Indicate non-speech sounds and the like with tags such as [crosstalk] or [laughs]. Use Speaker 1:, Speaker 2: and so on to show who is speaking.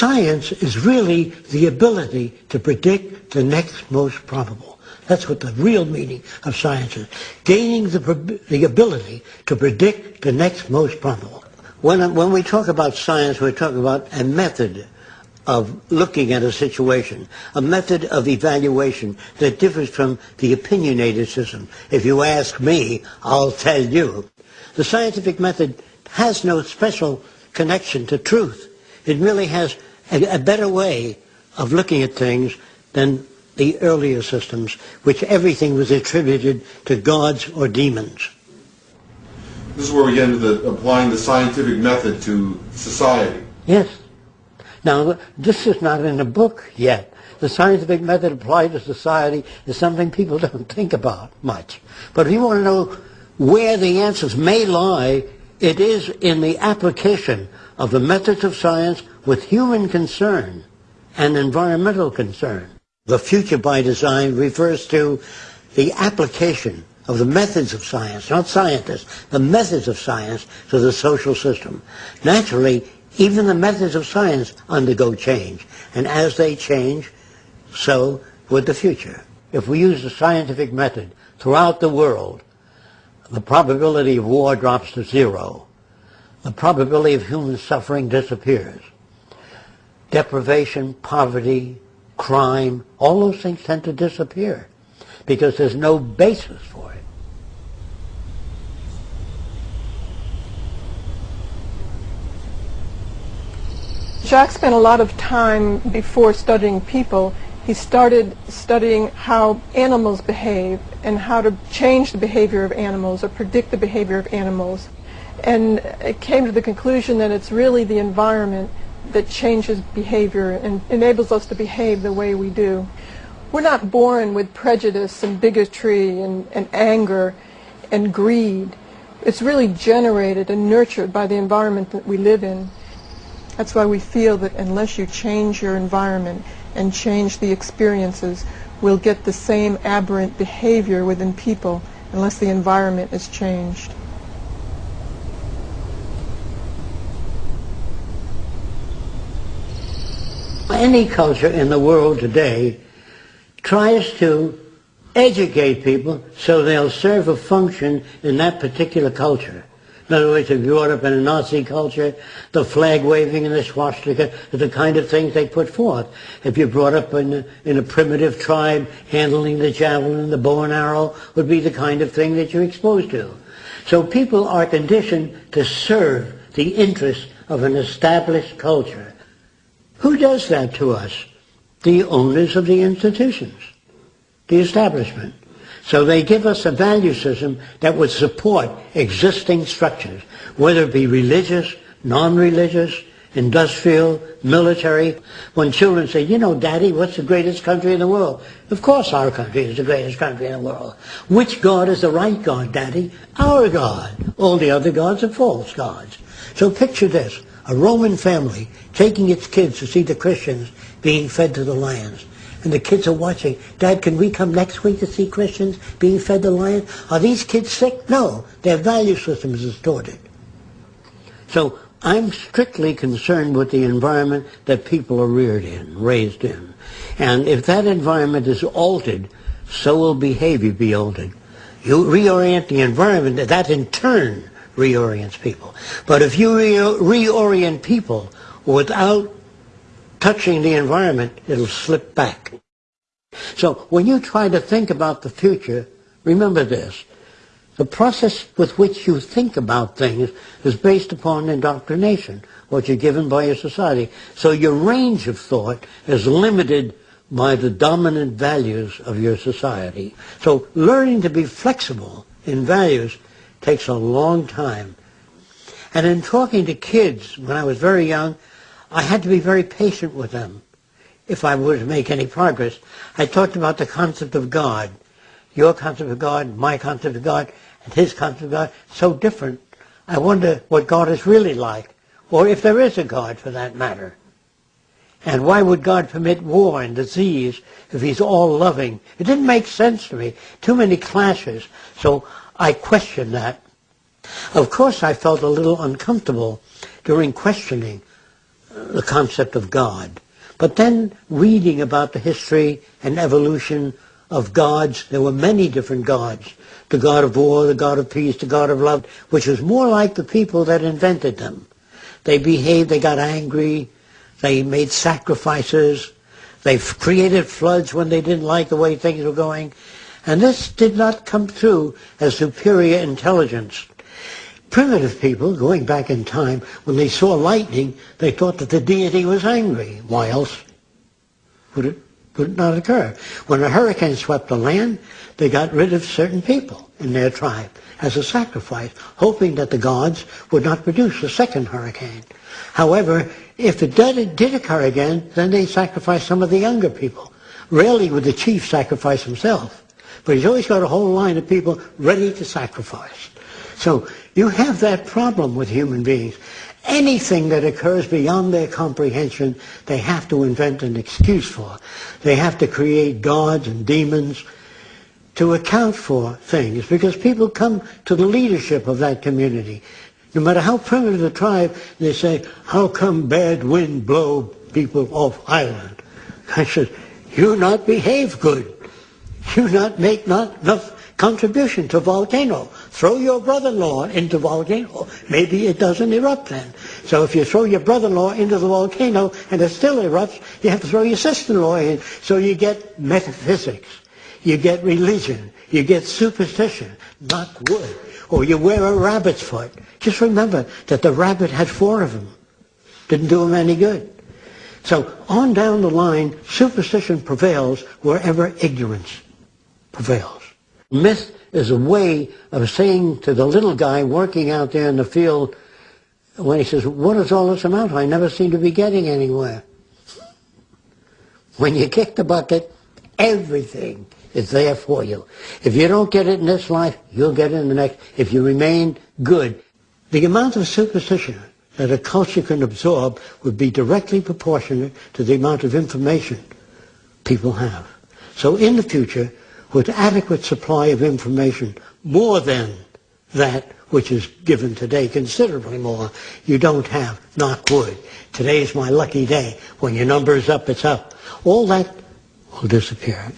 Speaker 1: Science is really the ability to predict the next most probable. That's what the real meaning of science is. Gaining the, the ability to predict the next most probable. When, when we talk about science, we're talking about a method of looking at a situation, a method of evaluation that differs from the opinionated system. If you ask me, I'll tell you. The scientific method has no special connection to truth. It really has a, a better way of looking at things than the earlier systems, which everything was attributed to gods or demons.
Speaker 2: This is where we get into the, applying the scientific method to society.
Speaker 1: Yes. Now, this is not in the book yet. The scientific method applied to society is something people [laughs] don't think about much. But if you want to know where the answers may lie, it is in the application of the methods of science with human concern and environmental concern. The future by design refers to the application of the methods of science, not scientists, the methods of science to the social system. Naturally, even the methods of science undergo change. And as they change, so would the future. If we use the scientific method throughout the world, the probability of war drops to zero. The probability of human suffering disappears. Deprivation, poverty, crime, all those things tend to disappear because there's no basis for it.
Speaker 3: Jacques spent a lot of time before studying people. He started studying how animals behave and how to change the behavior of animals or predict the behavior of animals. And it came to the conclusion that it's really the environment that changes behavior and enables us to behave the way we do. We're not born with prejudice and bigotry and, and anger and greed. It's really generated and nurtured by the environment that we live in. That's why we feel that unless you change your environment and change the experiences, we'll get the same aberrant behavior within people unless the environment is changed.
Speaker 1: Any culture in the world today tries to educate people so they'll serve a function in that particular culture. In other words, if you grew up in a Nazi culture, the flag waving and the swastika are the kind of things they put forth. If you're brought up in a, in a primitive tribe, handling the javelin, the bow and arrow would be the kind of thing that you're exposed to. So people are conditioned to serve the interests of an established culture. Who does that to us? The owners of the institutions, the establishment. So they give us a value system that would support existing structures, whether it be religious, non-religious, industrial, military. When children say, you know, Daddy, what's the greatest country in the world? Of course our country is the greatest country in the world. Which God is the right God, Daddy? Our God. All the other gods are false gods. So picture this, a Roman family taking its kids to see the Christians being fed to the lions and the kids are watching. Dad, can we come next week to see Christians being fed the lion? Are these kids sick? No. Their value system is distorted. So I'm strictly concerned with the environment that people are reared in, raised in. And if that environment is altered, so will behavior be altered. You reorient the environment, that in turn reorients people. But if you re reorient people without touching the environment, it'll slip back. So when you try to think about the future, remember this. The process with which you think about things is based upon indoctrination, what you're given by your society. So your range of thought is limited by the dominant values of your society. So learning to be flexible in values takes a long time. And in talking to kids when I was very young, I had to be very patient with them if I were to make any progress. I talked about the concept of God. Your concept of God, my concept of God, and his concept of God, so different. I wonder what God is really like, or if there is a God for that matter. And why would God permit war and disease if he's all loving? It didn't make sense to me. Too many clashes. So I questioned that. Of course I felt a little uncomfortable during questioning the concept of God. But then reading about the history and evolution of gods, there were many different gods. The god of war, the god of peace, the god of love, which was more like the people that invented them. They behaved, they got angry, they made sacrifices, they created floods when they didn't like the way things were going. And this did not come through as superior intelligence. Primitive people, going back in time, when they saw lightning, they thought that the deity was angry. Why else would it, would it not occur? When a hurricane swept the land, they got rid of certain people in their tribe as a sacrifice, hoping that the gods would not produce a second hurricane. However, if it did, did occur again, then they sacrificed some of the younger people. Rarely would the chief sacrifice himself, but he's always got a whole line of people ready to sacrifice. So you have that problem with human beings. Anything that occurs beyond their comprehension, they have to invent an excuse for. They have to create gods and demons to account for things because people come to the leadership of that community. No matter how primitive the tribe, they say, how come bad wind blow people off island? I said, you not behave good. You not make not enough contribution to volcano. Throw your brother-in-law into volcano. Maybe it doesn't erupt then. So if you throw your brother-in-law into the volcano and it still erupts, you have to throw your sister-in-law in. So you get metaphysics. You get religion. You get superstition. Not wood. Or you wear a rabbit's foot. Just remember that the rabbit had four of them. Didn't do him any good. So on down the line, superstition prevails wherever ignorance prevails. Myth is a way of saying to the little guy working out there in the field, when he says, what does all this amount to? I never seem to be getting anywhere. When you kick the bucket, everything is there for you. If you don't get it in this life, you'll get it in the next. If you remain good. The amount of superstition that a culture can absorb would be directly proportionate to the amount of information people have. So in the future, with adequate supply of information, more than that which is given today, considerably more, you don't have, knock wood. Today is my lucky day. When your number is up, it's up. All that will disappear